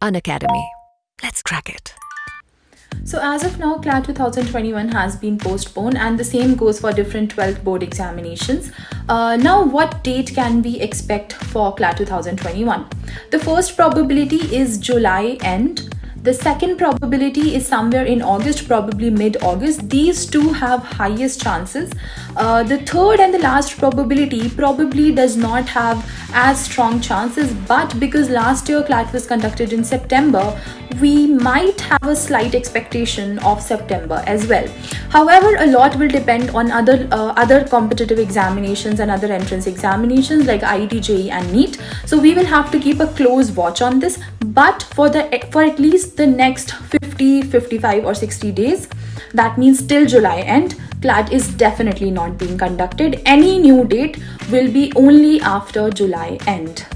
Unacademy. Let's crack it. So as of now, CLAT 2021 has been postponed and the same goes for different 12th board examinations. Uh, now, what date can we expect for CLAT 2021? The first probability is July end the second probability is somewhere in August, probably mid-August. These two have highest chances. Uh, the third and the last probability probably does not have as strong chances, but because last year CLAT was conducted in September, we might have a slight expectation of September as well. However, a lot will depend on other uh, other competitive examinations and other entrance examinations like IIT, and NEET. So we will have to keep a close watch on this but for the for at least the next 50 55 or 60 days that means till july end CLAT is definitely not being conducted any new date will be only after july end